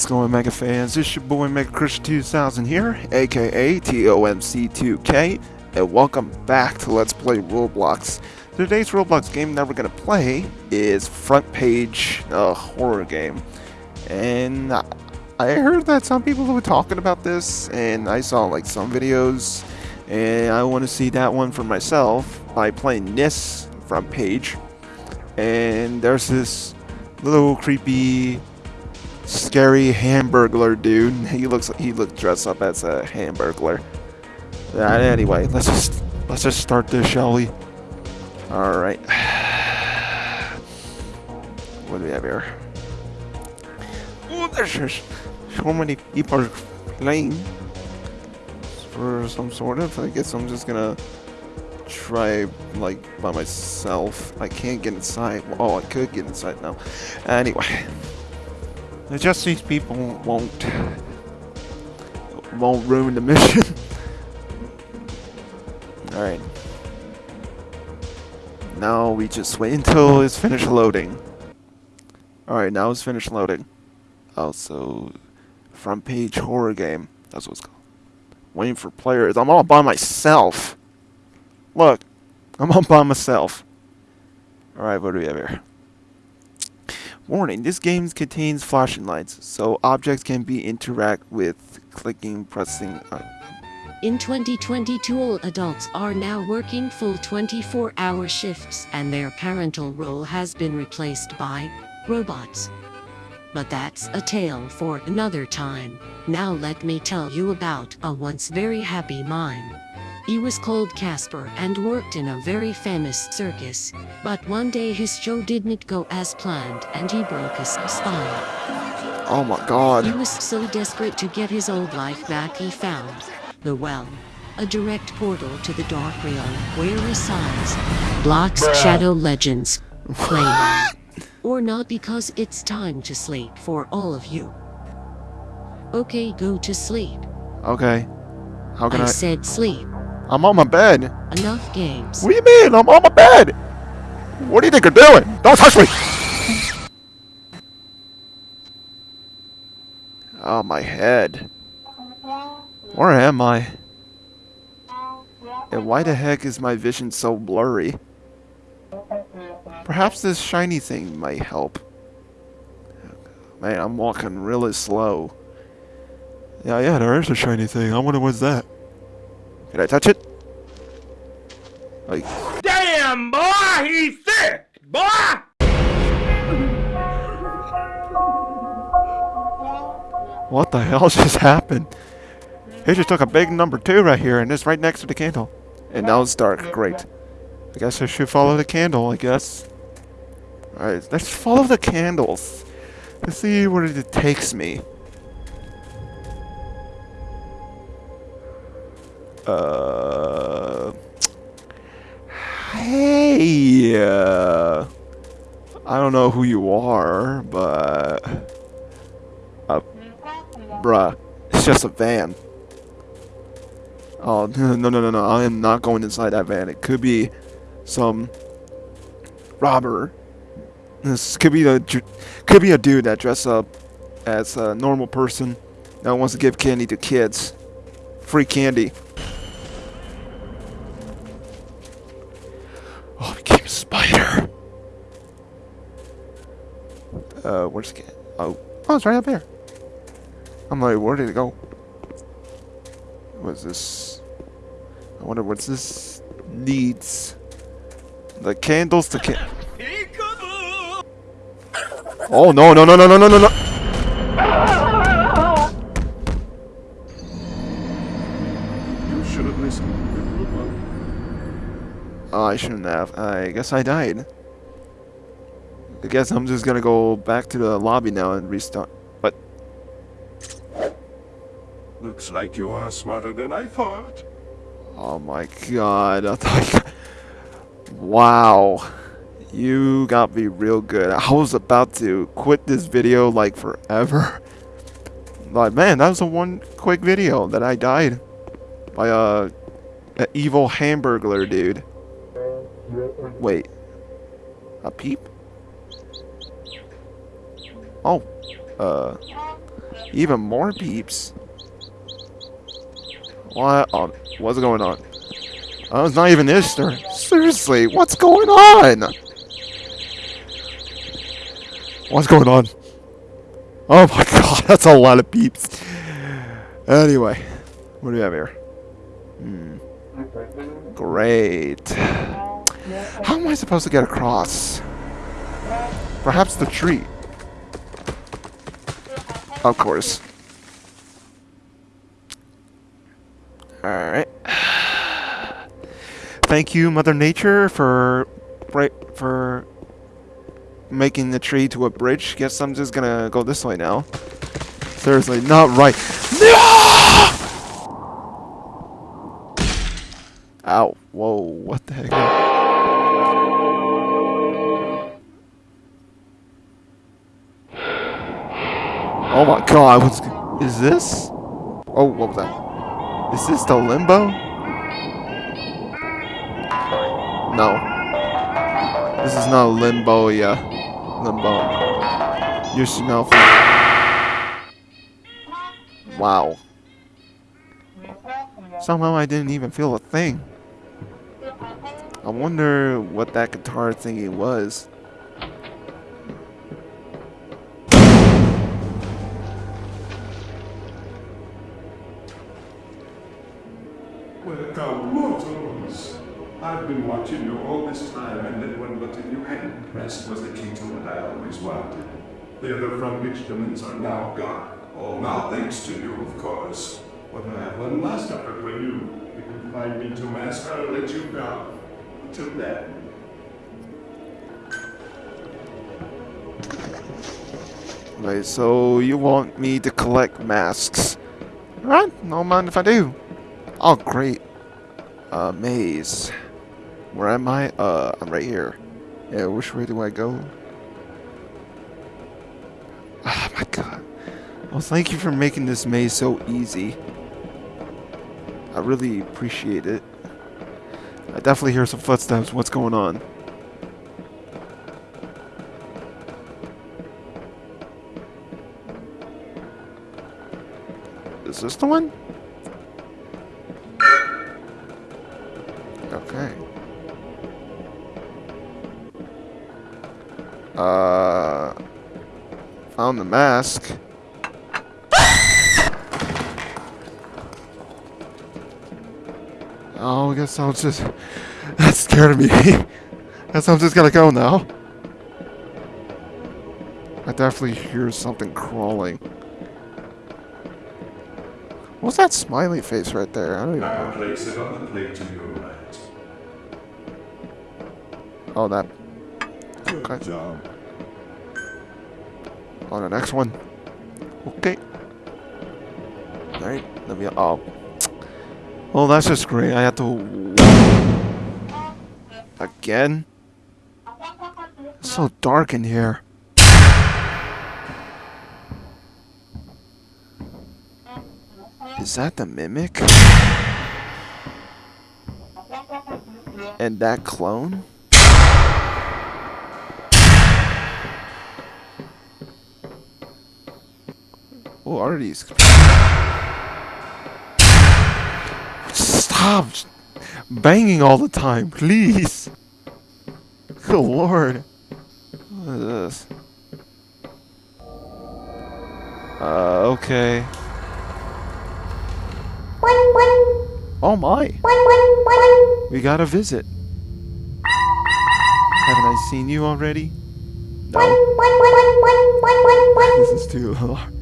What's going Mega fans? It's your boy Mega Christian 2000 here, aka TOMC2K, and welcome back to Let's Play Roblox. Today's Roblox game that we're gonna play is Front Page, a horror game. And I heard that some people were talking about this, and I saw like some videos, and I want to see that one for myself by playing this Front Page. And there's this little creepy scary hamburglar dude. He looks he looked dressed up as a hamburglar. Anyway, let's just let's just start this, shall we? All right. What do we have here? Oh, there's just so many people playing for some sort of. I guess I'm just gonna try like by myself. I can't get inside. Oh, I could get inside now. Anyway. Just these people won't won't ruin the mission. Alright. Now we just wait until it's finished loading. Alright, now it's finished loading. Oh, also, front page horror game. That's what it's called. Waiting for players. I'm all by myself. Look, I'm all by myself. Alright, what do we have here? Warning, this game contains flashing lights, so objects can be interact with clicking, pressing... Uh, in 2022 all adults are now working full 24-hour shifts and their parental role has been replaced by robots. But that's a tale for another time. Now let me tell you about a once very happy mime. He was called Casper and worked in a very famous circus. But one day his show didn't go as planned and he broke his spine. Oh my god. He was so desperate to get his old life back he found the well. A direct portal to the dark realm where resides Blox Shadow Legends. Play or not because it's time to sleep for all of you. Okay, go to sleep. Okay. How can I? I said sleep. I'm on my bed. Enough games. What do you mean? I'm on my bed. What do you think you're doing? Don't touch me. Oh, my head. Where am I? And why the heck is my vision so blurry? Perhaps this shiny thing might help. Man, I'm walking really slow. Yeah, yeah, there is a shiny thing. I wonder what's that. Can I touch it? Like, Damn, boy, he's sick, boy! what the hell just happened? He just took a big number two right here, and it's right next to the candle. And now it's dark. Great. I guess I should follow the candle, I guess. Alright, let's follow the candles. Let's see where it takes me. Uh... Hey! Uh, I don't know who you are, but... Uh, bruh, it's just a van. Oh, no, no, no, no, I am not going inside that van. It could be some robber. This could be a could be a dude that dressed up as a normal person that wants to give candy to kids. Free candy. Uh, where's the cat? Oh, oh, it's right up there. I'm like, where did it go? What's this? I wonder what's this needs. The candles to can. Oh no no no no no no no no! You should have listened. Oh, I shouldn't have. I guess I died. I guess I'm just gonna go back to the lobby now and restart. But Looks like you are smarter than I thought. oh my god! I thought. Wow, you got me real good. I was about to quit this video like forever. Like man, that was a one quick video that I died by uh, a, a evil hamburglar dude. Wait, a peep? Oh, uh, Even more peeps. What? Oh, what's going on? Oh, it's not even Easter. Seriously, what's going on? What's going on? Oh my god, that's a lot of peeps. Anyway, what do we have here? Hmm. Great. How am I supposed to get across? Perhaps the tree. Of course. Alright. Thank you, Mother Nature, for right for making the tree to a bridge. Guess I'm just gonna go this way now. Seriously, not right. No! Ow. Whoa, what the heck? Oh my god, what's... Is this? Oh, what was that? Is this the limbo? No. This is not limbo, yeah. Limbo. You should know. Wow. Somehow I didn't even feel a thing. I wonder what that guitar thingy was. I've been watching you all this time, and that one button you hadn't pressed was the key to what I always wanted. The other front instruments are now gone. All now thanks to you, of course. But I have one last offer for you. If you find me to master, I'll let you go. Until then. Right, so you want me to collect masks? Alright, no mind if I do. Oh, great. Uh, maze. Where am I? Uh, I'm right here. Yeah, which way do I go? Oh my god. Well, thank you for making this maze so easy. I really appreciate it. I definitely hear some footsteps. What's going on? Is this the one? Found the mask. Oh, I guess I'm just... That scared me. guess I'm just gonna go now. I definitely hear something crawling. What's that smiley face right there? I don't even I'll know. place it on the plate to your right. Oh, that. Good Okay. job. On the next one. Okay. Alright, let me. Oh. Well, that's just great. I have to. Again? It's so dark in here. Is that the mimic? And that clone? Are these? Stop banging all the time, please. Good lord. What is this? Uh, okay. Oh my. We got a visit. Haven't I seen you already? No. This is too hard.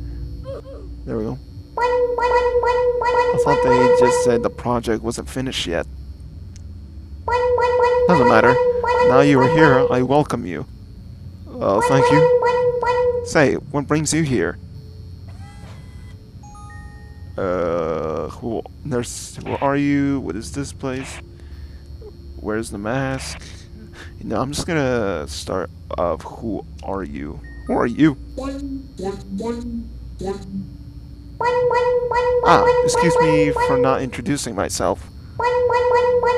There we go. I thought they just said the project wasn't finished yet. Doesn't matter. Now you are here, I welcome you. Oh, thank you. Say, what brings you here? Uh, who, there's, who are you? What is this place? Where's the mask? You know, I'm just gonna start of who are you? Who are you? Ah, excuse me for not introducing myself.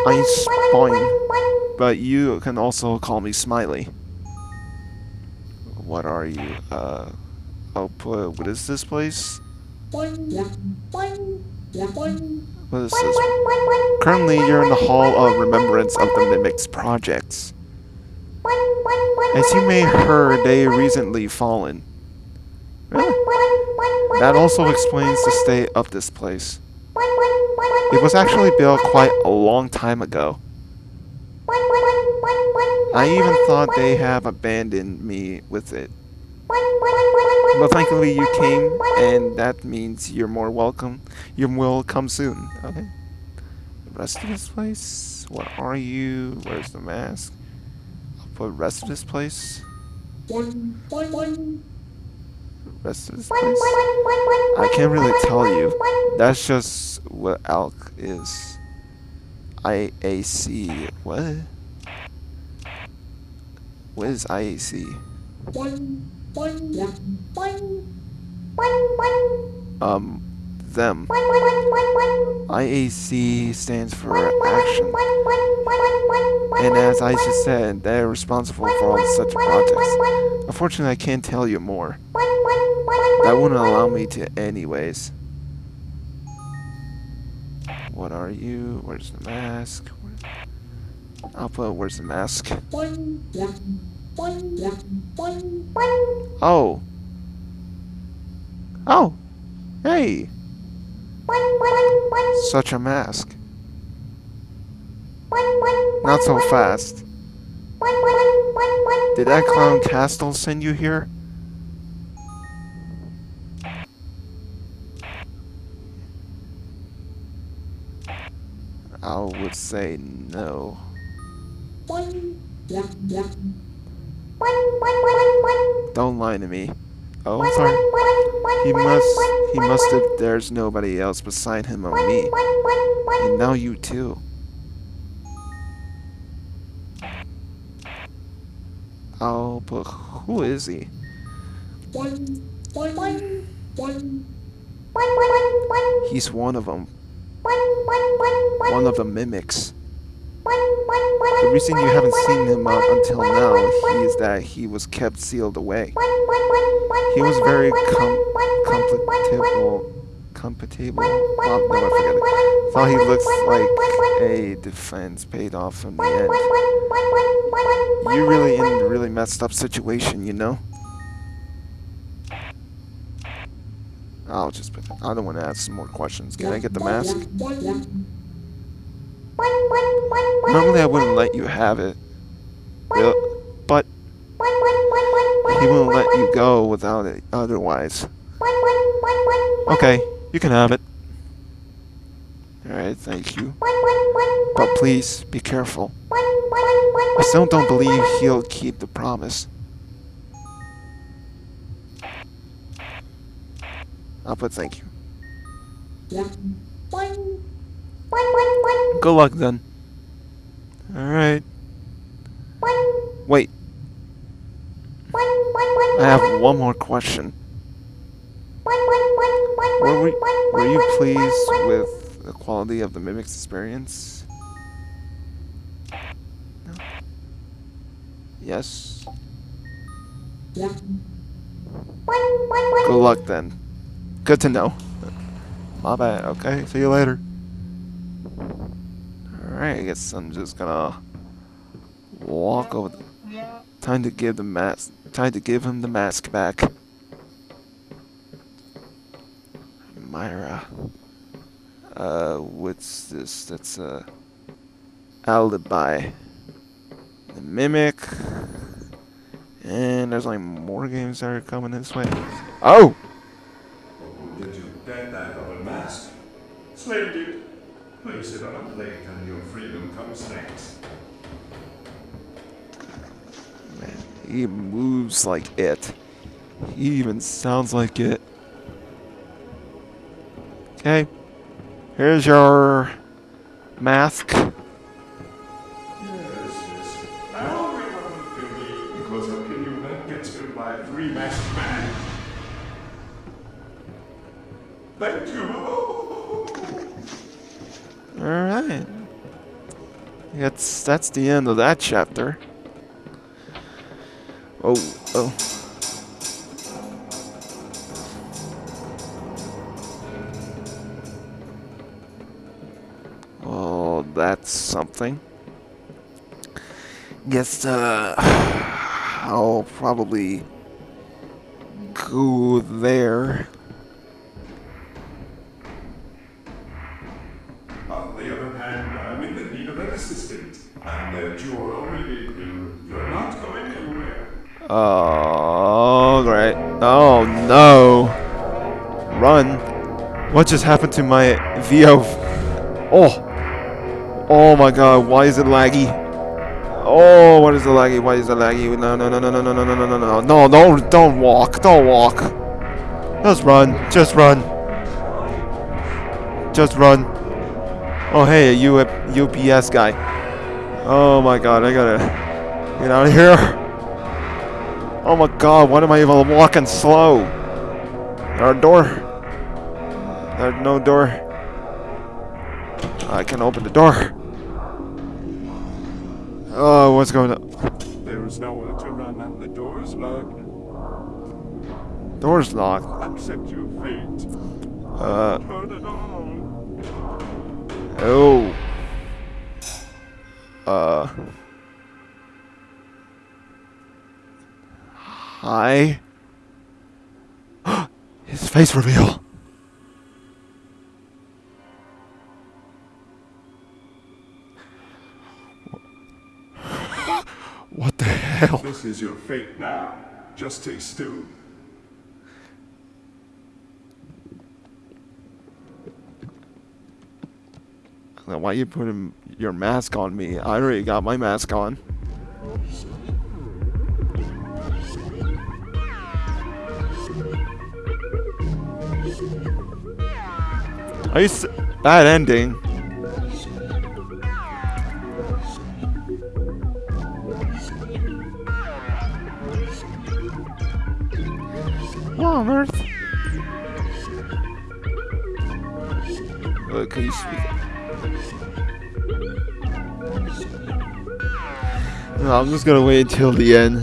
I'm Spine, but you can also call me Smiley. What are you? Uh, put, what is this place? What is this? Currently, you're in the Hall of Remembrance of the Mimics Projects. As you may have heard, they recently fallen. Really? That also explains the state of this place. It was actually built quite a long time ago. I even thought they have abandoned me with it. But thankfully you came, and that means you're more welcome. You will come soon. Okay. The rest of this place? What are you? Where's the mask? I'll put rest of this place. Rest of this place? I can't really tell you. That's just what ALK is. IAC. What? What is IAC? Um, them. IAC stands for action. And as I just said, they're responsible for all such projects. Unfortunately, I can't tell you more. That wouldn't allow me to anyways. What are you? Where's the mask? Put where's the mask? Oh. Oh. Hey. Such a mask. Not so fast. Did that clown Castle send you here? I would say no. Don't lie to me. Oh, sorry. He must, he must have, there's nobody else beside him or me. And now you too. Oh, but who is he? He's one of them. One of the mimics. The reason you haven't seen him up until now is that he was kept sealed away. He was very com compatible. Compatible? No, I forget it. Thought he looks like a defense paid off from the end. You're really in a really messed up situation, you know? I'll just put. I don't want to ask some more questions. Can I get the mask? Normally I wouldn't let you have it. But he won't let you go without it otherwise. Okay, you can have it. Alright, thank you. But please, be careful. I still don't believe he'll keep the promise. I'll put thank you. Good luck then. Alright. Wait. I have one more question. Were, we, were you pleased with the quality of the Mimic's experience? No. Yes? Good luck then. Good to know. My bad, okay? See you later. Alright, I guess I'm just gonna walk over. The, time to give the mask. Time to give him the mask back. Myra. Uh, what's this? That's a alibi. The mimic. And there's like more games that are coming this way. Oh! Man, he moves like it. He even sounds like it. Okay. Here's your mask. that's the end of that chapter. Oh, oh. Oh, that's something. Guess, uh, I'll probably go there. Oh, great. Oh, no. Run. What just happened to my VO? Oh. Oh my god, why is it laggy? Oh, what is it laggy? Why is it laggy? No, no, no, no, no, no, no, no, no, no, no, don't, don't walk, don't walk. Just run, just run. Just run. Oh, hey, a U UPS guy. Oh my god, I gotta get out of here. Oh my god, why am I even walking slow? There a door? There's no door. I can open the door. Oh, what's going on? There is nowhere to run and the door is locked. Door's locked. Accept your fate. Uh, Turn it on. oh. Uh. Hi. His face reveal. What the hell? This is your fate now. Just stay still. Why you putting your mask on me? I already got my mask on. Are you s- bad ending? What on earth? Uh, can you speak? No, I'm just gonna wait until the end.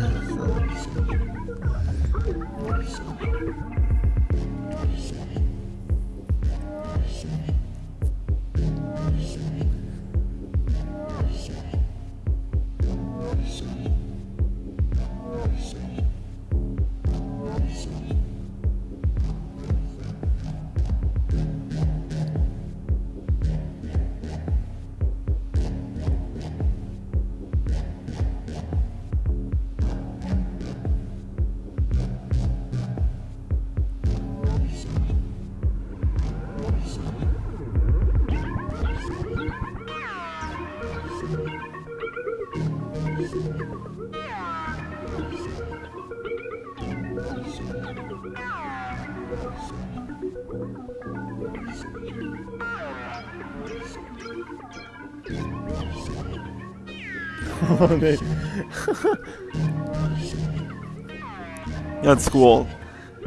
That's cool.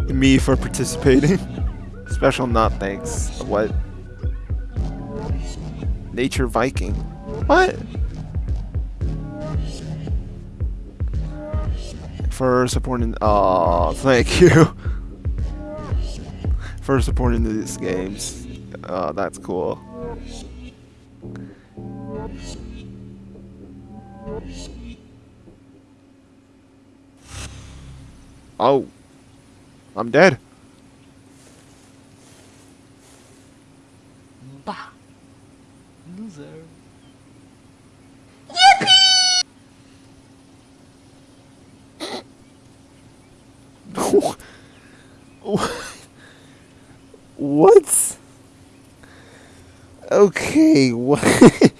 Me for participating. Special not thanks. What? Nature Viking. What? For supporting. Oh, thank you. For supporting these games. Oh, that's cool. Oh. I'm dead. Bah. Loser. Yippee! what? Okay, what?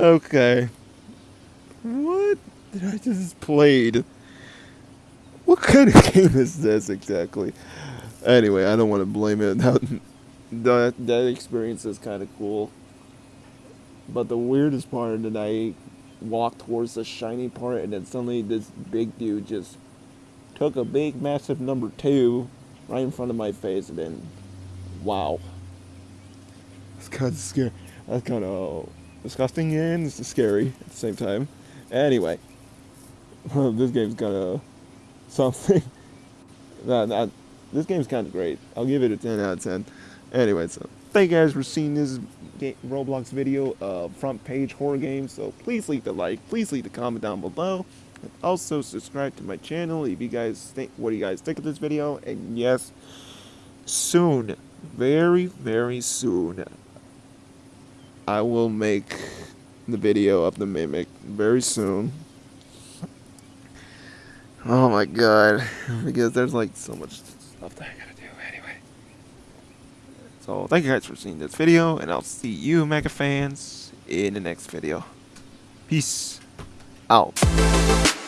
okay. What did I just played? Kind of game is this exactly? Anyway, I don't want to blame it. That that, that experience is kind of cool. But the weirdest part that I walked towards the shiny part, and then suddenly this big dude just took a big, massive number two right in front of my face, and then, wow. It's kind of scary. That's kind of uh, disgusting and it's scary at the same time. Anyway, this game's kind of something. that, that, this game's kind of great. I'll give it a 10 out of 10. Anyway, so thank you guys for seeing this ga- Roblox video of front page horror games. So please leave the like, please leave the comment down below. And also subscribe to my channel if you guys think what do you guys think of this video. And yes, soon, very very soon, I will make the video of the mimic very soon. Oh my god, because there's like so much stuff that I gotta do anyway. So thank you guys for seeing this video, and I'll see you mega fans in the next video. Peace out.